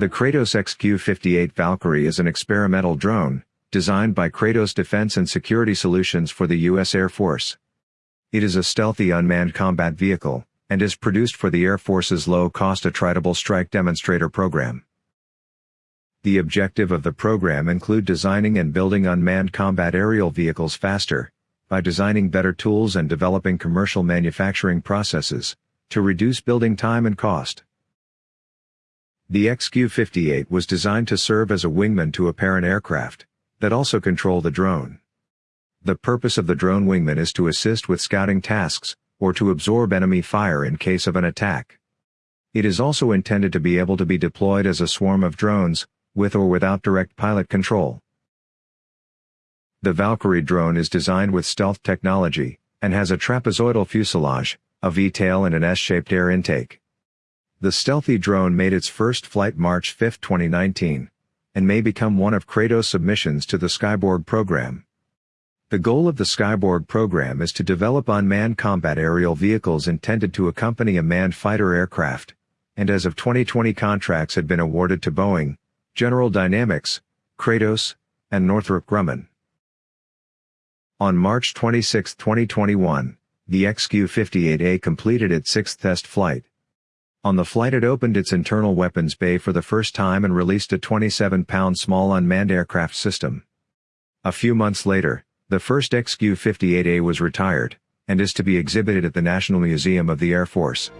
The Kratos XQ-58 Valkyrie is an experimental drone, designed by Kratos Defense and Security Solutions for the U.S. Air Force. It is a stealthy unmanned combat vehicle, and is produced for the Air Force's low-cost attritable strike demonstrator program. The objective of the program include designing and building unmanned combat aerial vehicles faster, by designing better tools and developing commercial manufacturing processes, to reduce building time and cost. The XQ-58 was designed to serve as a wingman to a parent aircraft, that also control the drone. The purpose of the drone wingman is to assist with scouting tasks, or to absorb enemy fire in case of an attack. It is also intended to be able to be deployed as a swarm of drones, with or without direct pilot control. The Valkyrie drone is designed with stealth technology, and has a trapezoidal fuselage, a V-tail and an S-shaped air intake. The stealthy drone made its first flight March 5, 2019, and may become one of Kratos' submissions to the Skyborg program. The goal of the Skyborg program is to develop unmanned combat aerial vehicles intended to accompany a manned fighter aircraft, and as of 2020 contracts had been awarded to Boeing, General Dynamics, Kratos, and Northrop Grumman. On March 26, 2021, the XQ-58A completed its sixth test flight. On the flight it opened its internal weapons bay for the first time and released a 27-pound small unmanned aircraft system. A few months later, the first XQ-58A was retired, and is to be exhibited at the National Museum of the Air Force.